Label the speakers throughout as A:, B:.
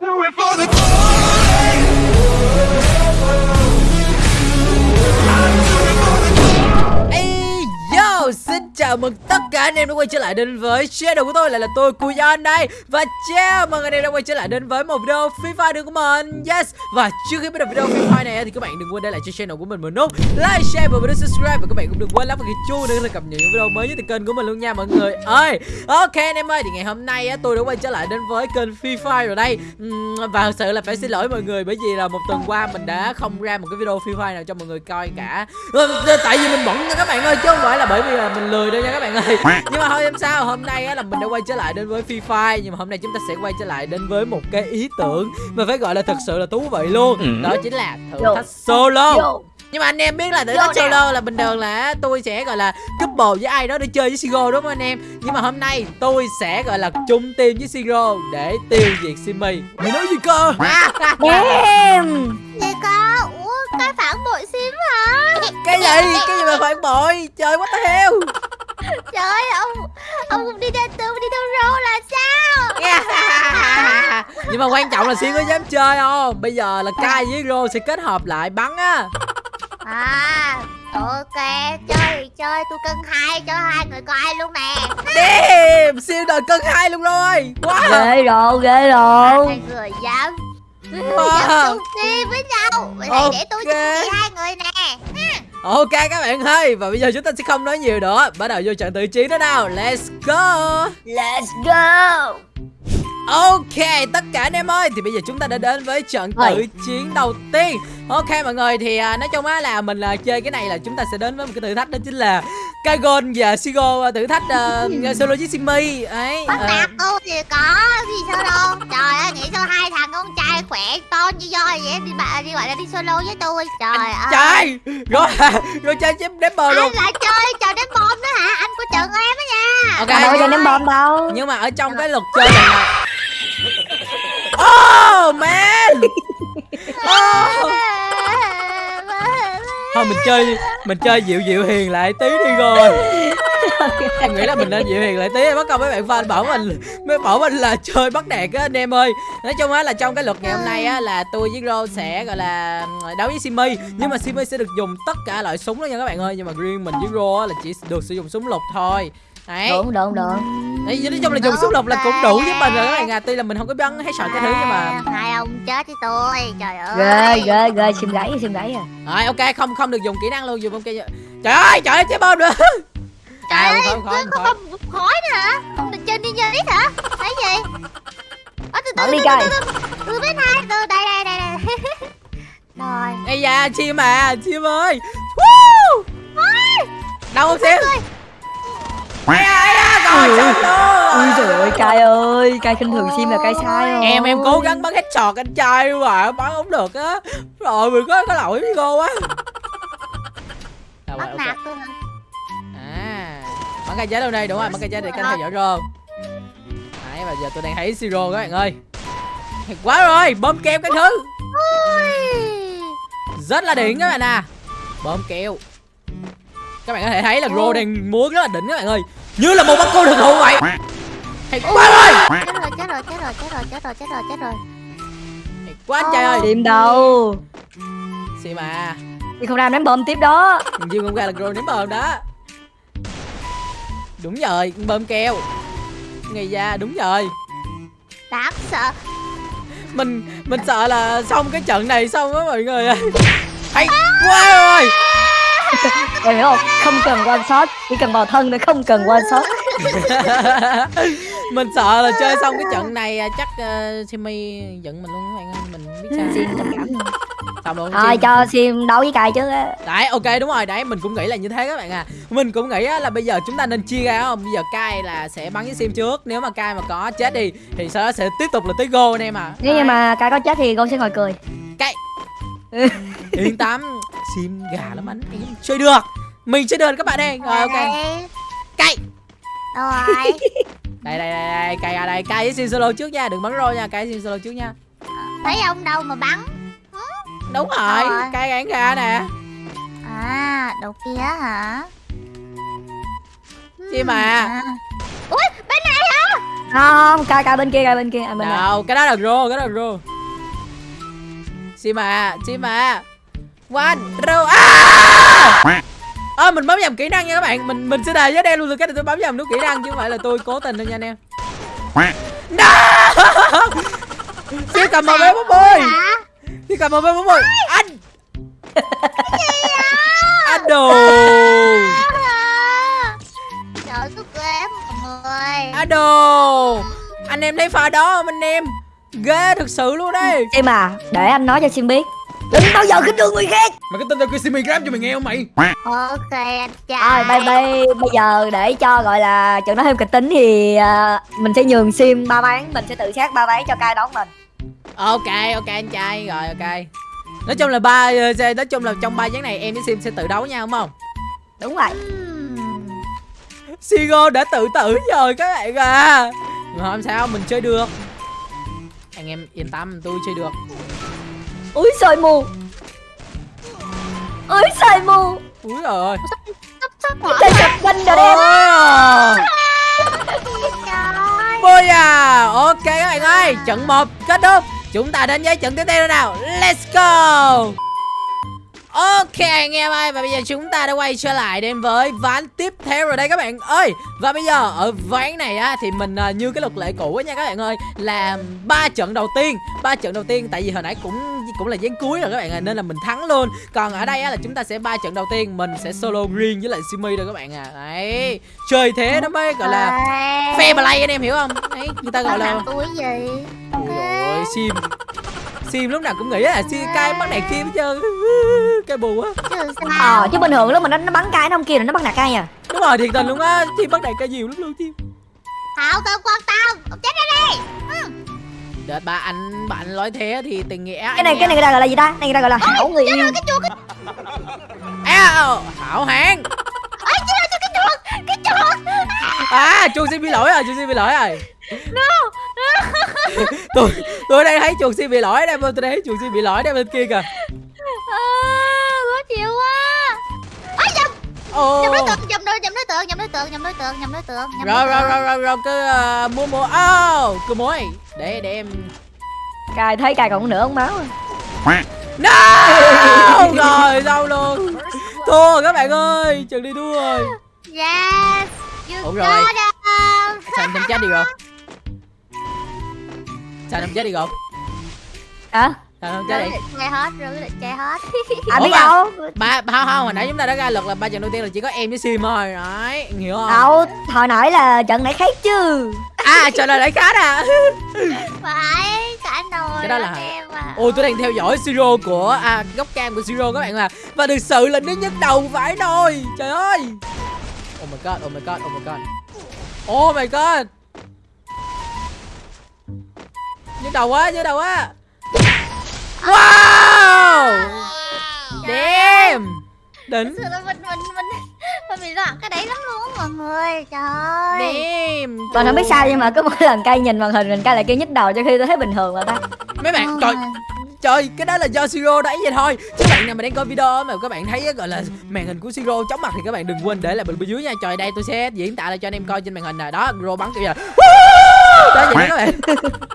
A: Do it for the
B: chào mừng tất cả anh em đã quay trở lại đến với channel của tôi lại là tôi Kuyon đây. Và chào mừng anh em đã quay trở lại đến với một video FIFA Fire của mình. Yes. Và trước khi bắt đầu video FIFA này thì các bạn đừng quên để lại cho channel của mình một nút Like, share và video subscribe. Và các bạn cũng đừng quên lắp vào cái chuông để cập nhật những video mới nhất từ kênh của mình luôn nha mọi người ơi. Ok anh em ơi thì ngày hôm nay tôi đã quay trở lại đến với kênh FIFA rồi đây. Và thật sự là phải xin lỗi mọi người bởi vì là một tuần qua mình đã không ra một cái video FIFA nào cho mọi người coi cả. Ờ, tại vì mình bận nha các bạn ơi chứ không phải là bởi vì là mình lười đâu nha các bạn ơi. Nhưng mà thôi em sao hôm nay á là mình đã quay trở lại đến với Free Fire nhưng mà hôm nay chúng ta sẽ quay trở lại đến với một cái ý tưởng mà phải gọi là thật sự là thú vị luôn. Đó chính là thử thách solo. Nhưng mà anh em biết là thử thách solo là bình thường là tôi sẽ gọi là couple với ai đó để chơi với Siro đúng không anh em? Nhưng mà hôm nay tôi sẽ gọi là chung team với Siro để tiêu diệt Simi. Mày nói gì cơ?
C: Em.
D: Gì có? Ủa, cái phản bội sim hả?
B: cái gì? Cái gì mà phản bội? Trời what the hell
D: Trời ơi, ông ông không đi theo tư đi theo rô là sao?
B: nhưng mà quan trọng là Sim có dám chơi không bây giờ là Kai với Ro sẽ kết hợp lại bắn á
D: À, ok, chơi thì chơi, tôi cân hai cho hai người coi luôn nè.
B: Damn, siêu đời cân hai luôn rồi Wow
C: ghê rồi ghê rồi
D: Hai người dám
B: Wow.
D: dám chung team với nhau. Vậy thì để tôi chung team hai người nè.
B: Ok, các bạn ơi, Và bây giờ chúng ta sẽ không nói nhiều nữa. Bắt đầu vô trận tự chiến đó nào. Let's go.
C: Let's go.
B: Ok tất cả anh em ơi Thì bây giờ chúng ta đã đến với trận tự chiến đầu tiên Ok mọi người thì à, nói chung á là mình là chơi cái này là chúng ta sẽ đến với một cái thử thách đó chính là Kagon và Sigo thử thách uh, solo với Simi ấy
D: Bắt
B: ờ,
D: nạt cô thì có gì sao đâu. Trời ơi, nghĩ sao hai thằng con trai khỏe to như voi vậy đi bạn đi gọi là đi solo với tôi. Trời ơi.
B: Trời Rồi Rồi chơi chém đếm bờ luôn
D: Anh lại chơi trò đánh bom nữa hả? Anh của trận em á nha.
B: Ok
C: đâu cho ném bom đâu
B: Nhưng mà ở trong cái luật chơi này Oh man. Oh. Thôi, mình chơi Mình chơi dịu dịu hiền lại tí đi rồi. Em nghĩ là mình nên dịu hiền lại tí bắt công mấy bạn fan bảo mình Mấy bảo mình là chơi bắt nạt á, anh em ơi. Nói chung á là trong cái luật ngày hôm nay á Là tôi với Ro sẽ, gọi là, đấu với Simi. Nhưng mà Simi sẽ được dùng tất cả loại súng đó nha các bạn ơi. Nhưng mà riêng mình với Ro á là chỉ được sử dụng súng lục thôi. Đấy.
C: Đúng đúng đúng.
B: Đấy, nói chung là dùng súng lục là cũng đủ với mình rồi các bạn à Tuy là mình không có bắn hay sợ cái thứ nhưng mà
D: hai ông chết với tôi trời ơi.
C: Ghê ghê ghê sim gáy sim gáy à.
B: Rồi ok không không được dùng kỹ năng luôn dùng ok Trời ơi trời ơi chế bom nữa.
D: Trời
B: À,
D: ơi
B: không, không,
D: có
B: không.
D: bom khói nữa hả? Ông định chơi ít hả? Thấy gì? Ờ, từ từ
C: đi
D: từ từ từ. Bên hai từ đây đây đây đây. Rồi.
B: Ây da chim à chim ơi. Woo! Đâu không xíu
C: Ui.
B: luôn
C: Ui trời ơi cay ơi Cay khinh thường sim là cay sai rồi
B: Em em cố gắng bắn headshot anh trai mà bắn không được á. Rồi mình có có lỗi với cô quá.
D: Bắt
B: ok.
D: nạt tôi hả?
B: À Bắn cây trái đâu đây? Đúng rồi bắn cây trái để canh theo dõi rô. Đấy và giờ tôi đang thấy siro các bạn ơi. Thiệt quá rồi bơm keo các thứ.
D: Ui.
B: rất là đỉnh các bạn à. Bơm keo các bạn có thể thấy là Ro đang múa rất là đỉnh các bạn ơi. Như là một bác cô thực thụ vậy. Thiệt quá rồi.
D: Chết rồi chết rồi chết rồi chết rồi chết rồi chết rồi chết rồi.
B: Quá anh trai ơi.
C: Sim đâu?
B: Xì mà.
C: Đi không ra ném bom tiếp đó.
B: Dương không ra là Ro ném bơm đó. Đúng rồi bơm keo. Ngày ra đúng rồi.
D: Đáng sợ.
B: Mình mình sợ là xong cái trận này xong á mọi người ơi. Hay quá rồi
C: Em hiểu không? Không cần one shot Chỉ cần vào thân thôi không cần one shot
B: mình sợ là chơi xong cái trận này à, chắc uh, Simi giận mình luôn các bạn ơi. Mình không biết sao.
C: Sim trầm cảm. Luôn
B: xong luôn
C: Thôi cho sim đấu với cay chứ á.
B: Đấy ok đúng rồi. Đấy mình cũng nghĩ là như thế các bạn à. Mình cũng nghĩ á, là bây giờ chúng ta nên chia ra không? Bây giờ Kai là sẽ bắn với Sim trước. Nếu mà Kai mà có chết đi Thì sau đó sẽ tiếp tục là tới Go anh em à.
C: Nếu như mà cay có chết thì con sẽ ngồi cười.
B: Kai. Yên tâm Sim gà lắm anh. Em chơi được. Mình chơi được các bạn ơi. Rồi ok.
D: Đây. Đâu rồi.
B: Đây đây đây, đây. Kai à đây. Với Sim solo trước nha. Đừng bắn rô nha. Với Sim solo trước nha.
D: Thấy ông đâu mà bắn?
B: Đúng rồi.
D: Rồi.
B: Kai gãn gà nè.
D: À đầu kia hả?
B: Sim à.
D: Ui bên này hả?
C: Không cài cài bên kia cài bên kia à, bên này.
B: Đâu, cái đó là rô, cái đó là rô. Sim à, sim à. One, rô. À! Ờ, mình bấm nhầm kỹ năng nha các bạn. Mình mình sẽ đề với đen luôn từ cái này tôi bấm nhầm nút kỹ năng chứ không phải là tôi cố tình đâu nha anh em. No! Sim cầm một vé bốn mươi.
D: hả
B: Sim cầm một vé bốn mươi. Anh. Anh đồ.
D: trời tôi ghê người
B: Anh đồ. Anh em thấy pha đó không anh em? Ghê thực sự luôn đấy.
C: Sim à để anh nói cho Sim biết đừng bao giờ khinh thường người khác.
B: Mày có tin tao kêu Simi Grab cho mày nghe không mày?
D: ok anh
C: Rồi
D: trai
C: bây, bây, bây giờ để cho gọi là trận nói thêm kịch tính thì à, mình sẽ nhường sim ba ván mình sẽ tự sát ba ván cho cai đón mình.
B: Ok ok anh trai. Rồi ok. Nói chung là ba ờ, nói chung là trong ba ván này em với Sim sẽ tự đấu nhau đúng không?
C: đúng rồi.
D: Ừm.
B: Sigo đã tự tử rồi các bạn à. Không sao mình chơi được. Anh em yên tâm tôi chơi được
C: úi soi mù. Úi soi mù.
B: Úi rồi
D: sắp sắp
C: sập binh rồi. em
D: trời.
B: Bôi à Ok các bạn ơi Trận 1 kết thúc. Chúng ta đến với trận tiếp theo nào. Let's go Ok anh em ơi Và bây giờ chúng ta đã quay trở lại đến với ván tiếp theo rồi đây các bạn ơi. Và bây giờ ở ván này á Thì mình à, như cái luật lệ cũ á nha các bạn ơi Là ba trận đầu tiên. Ba trận đầu tiên Tại vì hồi nãy cũng cũng là ván cuối rồi các bạn à Nên là mình thắng luôn. Còn ở đây á là chúng ta sẽ ba trận đầu tiên Mình sẽ solo green với lại Simi rồi các bạn à. Đấy Chơi thế nó mới gọi là Fair play anh em hiểu không? Đấy người ta gọi là
D: túi gì?
B: Ôi sim Sim lúc nào cũng nghĩ là sim cay bắt nạt sim hết trơn. Cái bù á
D: chứ sao?
C: Ờ chứ bình thường lúc mà nó, nó bắn cai nó không kia là nó bắn nạt cai à?
B: Đúng rồi thiệt tình luôn á. Sim bắt nạt cay nhiều lắm luôn sim
D: Thảo không quan Ông chết đi.
B: Đợt ba anh bạn nói thế thì tình nghĩa
C: cái này cái này người ta gọi là gì ta? Này người ta gọi là hảo người yêu.
D: cái chuột cái
B: À, hảo
D: ấy cái chuột cái chuột.
B: À chuột sim bị lỗi rồi chuột sim bị lỗi rồi.
D: No.
B: Tôi tôi đang thấy chuột sim bị lỗi đây tôi thấy chuột sim bị lỗi đây bên kia kìa.
D: À, khó chịu quá. Ấy nhầm.
B: Ồ.
D: Nhầm đối tượng nhầm đối nhầm đối tượng nhầm đối tượng nhầm đối tượng nhầm đối tượng nhầm
B: Rồi
D: đối
B: rồi
D: tượng.
B: rồi rồi rồi cứ uh, mua mua Oh cứ mối Để để em
C: cai thấy cai còn nửa ống máu à.
B: No! Rồi đâu luôn. Thua rồi các bạn ơi Trận đi thua rồi.
D: Yes you
B: Ủa
D: got
B: rồi.
D: it.
B: Sao anh không chết đi rồi Sao không chết đi rồi
C: hả?
B: Sao không chết đi?
D: Chơi hết rưỡi định chơi hết.
C: Anh biết đâu.
B: ba không không hồi nãy chúng ta đã ra luật là ba trận đầu tiên là chỉ có em với sim thôi. Đấy hiểu không?
C: Đâu hồi nãy là trận nãy khác chứ.
B: À trời ơi lại khác à.
D: Phải cả nồi
B: Cái đó là-
D: em à
B: ôi tôi đang theo dõi siro của à góc cam của siro các bạn mà và thực sự là nó nhức đầu phải thôi trời ơi. Oh my god oh my god oh my god. Oh my god nhức đầu quá nhức đầu quá wow! Damn! đỉnh.
D: Thực sự là mình mình mình mình bị loạn cái đấy lắm luôn á mọi người trời ơi.
B: Damn
C: Mình không biết sao nhưng mà cứ mỗi lần cay nhìn màn hình mình cay lại kêu nhức đầu cho khi tôi thấy bình thường mà ta.
B: Mấy bạn trời Trời, cái đó là do Siro đấy vậy thôi. Chứ bạn nào mà đang coi video mà các bạn thấy gọi là màn hình của Siro chóng mặt thì các bạn đừng quên để lại bình bên dưới nha. Trời đây tôi sẽ diễn tả lại cho anh em coi trên màn hình nè. Đó, Siro bắn kiểu là Đó vậy đó các bạn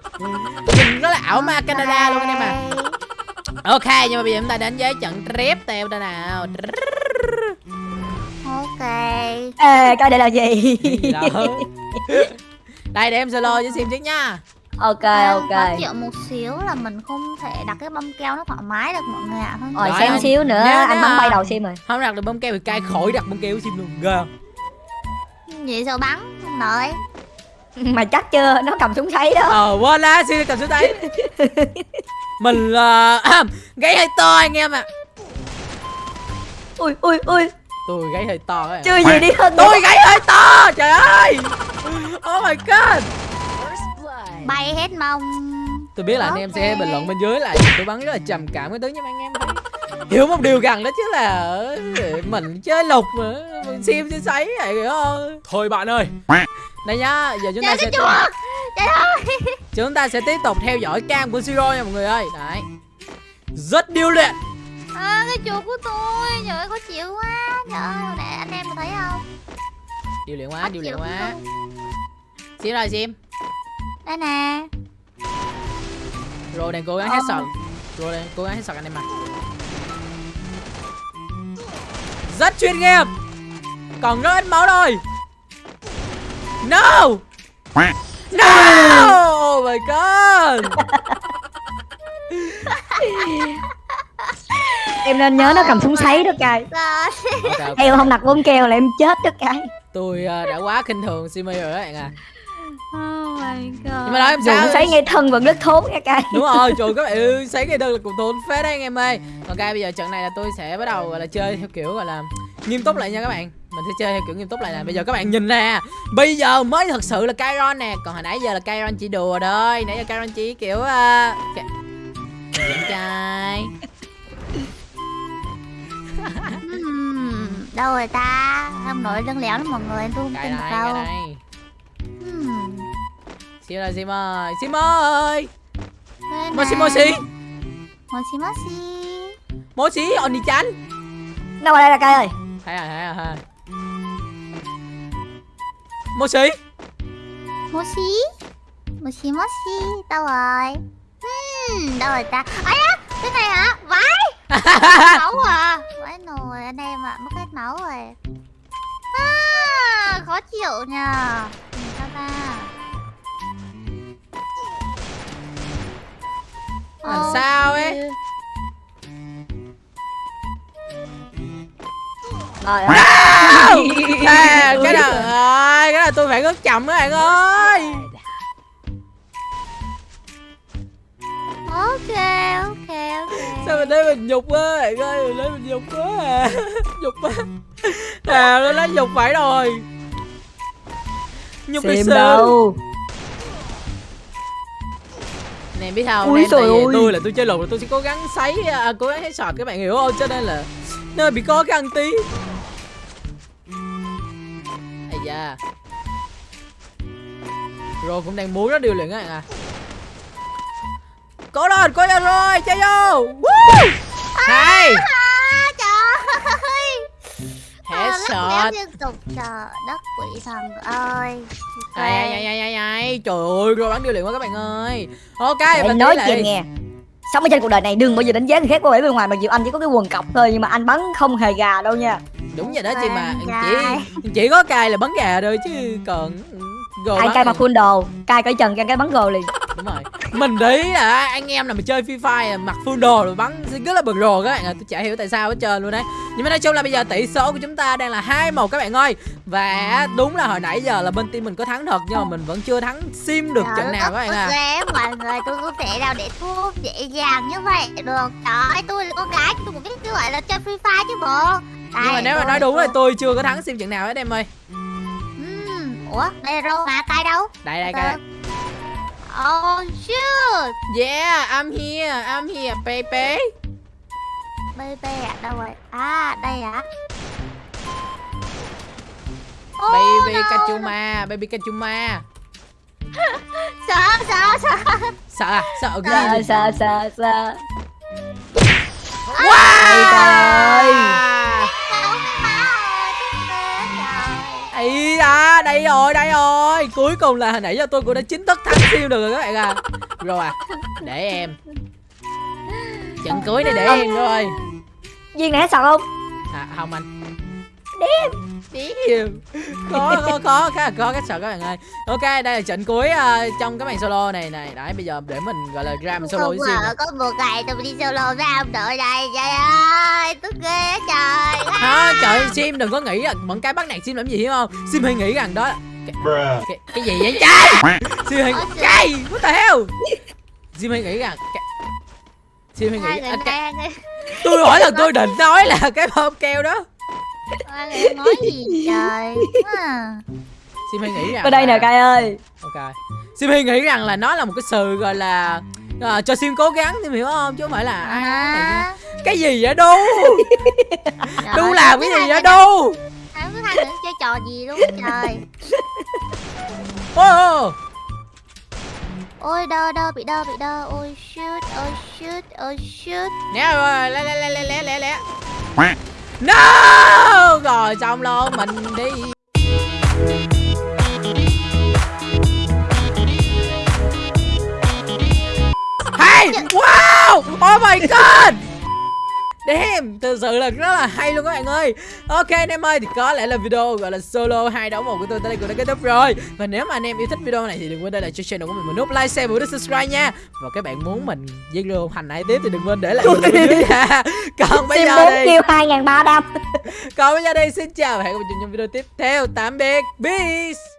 B: Nhìn nó là ảo ma Canada luôn anh em à. Ok, nhưng mà bây giờ chúng ta đến với trận tiếp theo đây nào.
D: Ok.
C: Ê coi đây là gì.
B: Đây để em solo với sim trước nha.
C: Ok ok.
D: khó chịu một xíu là mình không thể đặt cái bông keo nó thoải mái được mọi người ạ. Không
C: rồi xem xíu nữa
B: Nhớ
C: anh bắn bay đầu sim rồi.
B: Không đặt được bông keo thì cai khỏi đặt bông keo sim luôn Ghê không?
D: vậy sao bắn? Không nổi
C: mà chắc chưa nó cầm súng sấy đó.
B: Ờ quên lá xin cầm xuống tay Mình là Gáy hơi to anh em ạ.
C: Ui ui ui.
B: Tôi gáy hơi to các bạn
C: chưa gì đi hơn
B: Tôi gáy hơi to Trời ơi. Oh my god.
D: Bay hết mông.
B: Tôi biết là anh em sẽ bình luận bên dưới là tôi bắn rất là trầm cảm cái thứ nhưng mà anh em Hiểu một điều rằng đó chứ là ờ, Mình chơi lục mà. Mình sim chơi sấy vậy hiểu không? Thôi bạn ơi Đây nhá Giờ chúng ta
D: trời
B: sẽ
D: trời ơi
B: Chúng ta sẽ tiếp tục theo dõi cam của Siro nha mọi người ơi. Đấy. Rất điêu luyện.
D: À, cái chuột của tôi trời ơi khó chịu quá. Trời ơi hồi nãy anh em có thấy không?
B: Điêu luyện quá điêu luyện quá. Sim rồi Sim.
D: Đây nè.
B: Rồi đang cố gắng
C: Ờ.
B: hết sọt. Rồi đang cố gắng hết sọt anh em ạ. Rất chuyên nghiệp. Còn rất ít máu thôi No! No! Oh my god!
C: Em nên nhớ nó cầm súng sấy đó cay
D: Rồi
B: Ok, ok.
C: em không đặt bóng keo là em chết đó cay
B: Tôi ờ, đã quá khinh thường Simi rồi đó bạn à.
D: Oh my god.
B: Nhưng mà nói em sao?
C: sấy ngay thân vẫn rất thốn nha cay
B: Đúng rồi, trời các bạn ơi, sáng ngày đơn là cùng tốn phết đấy anh em ơi. Ok, bây giờ trận này là tôi sẽ bắt đầu gọi là chơi theo kiểu gọi là nghiêm túc lại nha các bạn Mình sẽ chơi theo kiểu nghiêm túc lại nè. Bây giờ các bạn nhìn nè Bây giờ mới thật sự là Kairon nè. Còn hồi nãy giờ là Kairon chỉ đùa thôi. Nãy giờ Kairon chỉ kiểu uh... Trai.
D: Ừm, Đâu rồi ta? Không nổi lưng léo lắm mọi người Tôi không tin được đâu.
B: này
D: Ừm,
B: Sim ơi, Sim ơi. Sim ơi. Moshi. Moshi
D: Moshi Moshi
B: Moshi, Oni-chan
C: đâu ở đây là cay ơi?
B: Thấy rồi, thấy rồi, thấy rồi Moshi?
D: Moshi? Moshi Moshi Đâu rồi? Ừm, Đâu rồi ta? Ấy á Cái này hả? Vãi! Máu à? Vãi nồi Anh em ạ Mất hết máu rồi. À, Khó chịu nhờ. Sao ta.
B: Làm sao ấy
C: rồi
B: à, cái nào ơi cái nào tôi phải rất chậm các bạn ơi.
D: Ok ok ok.
B: Sao mình thấy mình nhục quá bạn ơi mình thấy mình nhục quá à. Nhục quá. À nó nói nhục phải rồi. Nhục
C: xem đâu.
B: Nè biết không
C: Ui trời ơi.
B: tôi là tôi chơi lùn là tôi sẽ cố gắng sấy à, cố gắng hết sọt các bạn hiểu không? Cho nên là nơi bị có cái ăn tí ây da. Rồi cũng đang muốn nó điều luyện các bạn à. Cố lên cố lên rồi chơi vô. Woo! hay!
D: À, trời ơi liên tục trời đất quỷ thần ơi.
B: Ai ai ai ai ai trời ơi rồi bắn điều luyện quá các bạn ơi. Ok
C: để
B: và
C: nói
B: lại.
C: nghe. Sống ở trên cuộc đời này đừng bao giờ đánh giá người khác qua vẻ bên ngoài mặc dù anh chỉ có cái quần cọc thôi nhưng mà anh bắn không hề gà đâu nha
B: đúng vậy đó chị mà.
D: Con
B: chỉ có cài là bắn gà thôi chứ còn gồ
C: ai cay mặc full đồ. Cay cởi trần cay cái bắn gồ liền.
B: Đúng rồi. Mình đấy là anh em là mình chơi free fire mặc full đồ rồi bắn rất là bực rồ các bạn ạ. Tôi chả hiểu tại sao hết trơn luôn đấy. Nhưng mà nói chung là bây giờ tỷ số của chúng ta đang là hai một các bạn ơi. Và đúng là hồi nãy giờ là bên team mình có thắng thật nhưng mà mình vẫn chưa thắng sim được trận nào các bạn
D: ơi,
B: à
D: mọi người tôi không thể nào để thua dễ dàng như vậy. Được trời ơi tôi là con gái tôi cũng biết cái gọi là chơi free fire chứ bộ
B: nhưng mà nếu mà nói đúng là tôi chưa có thắng sim trận nào hết em ơi.
D: Ừm, ủa đây là rô mà cay đâu?
B: Đây đây cái
D: oh shoot.
B: Yeah I'm here I'm here baby.
D: Baby à đâu rồi? À đây à.
B: Baby
D: no,
B: kachuma baby kachuma.
D: Sợ sợ sợ.
B: Sợ à? Sợ
C: sợ sợ sợ sợ.
B: Wow!
C: Ơi
B: ấy à đây rồi đây rồi. Cuối cùng là hồi nãy giờ tôi cũng đã chính thức thắng siêu được rồi các bạn à rồi à để em. Trận cuối này để em thôi.
C: Viên này hết sọt không?
B: À không anh Điềm Khó khó khó khá là khó cách sợ các bạn ơi. Ok đây là trận cuối ờ, trong cái màn solo này này Đấy bây giờ để mình gọi là ra mình solo
D: không
B: với
D: có một ngày tôi đi solo với ông đội này trời ơi tức ghê trời.
B: Đó, trời Sim đừng có nghĩ là bọn cái bắt nạt Sim làm gì hiểu không? Sim hay nghĩ rằng đó cái, cái, cái gì vậy? Trai Sim hay
D: trời.
B: cái what the hell? Sim hay nghĩ rằng cái, Sim hay nghĩ à, cái, tôi hỏi là tôi định nói là cái bơm keo đó
D: người nói gì trời à.
B: Sim hay nghĩ rằng
C: ở đây nè cay ơi.
B: Ok. Sim hay nghĩ rằng là nó là một cái sự gọi là à, cho Sim cố gắng thì hiểu không? Chứ không phải là à,
D: À,
B: cái gì vậy đu đu làm cái gì vậy đu
D: Không biết hai người chơi trò gì luôn trời.
B: Ô, ô.
D: Ôi đơ đơ bị đơ bị đơ. Ôi shoot ôi shoot ôi shoot.
B: Nè rồi lé lé lé lé lé lé lé no! Rồi xong luôn mình đi. Damn, thật sự là rất là hay luôn các bạn ơi. Ok anh em ơi, thì có lẽ là video gọi là solo hai đấu một của tôi tới đây cũng đã kết thúc rồi. Và nếu mà anh em yêu thích video này thì đừng quên để lại cho channel của mình một nút like, share và nút subscribe nha. Và các bạn muốn mình lưu hành ai tiếp thì đừng quên để lại bình luận bên dưới nha. Còn bây giờ đi
C: kêu hai ngàn ba trăm
B: Còn bây giờ đi, xin chào và hẹn gặp lại trong video tiếp theo. Tạm biệt, peace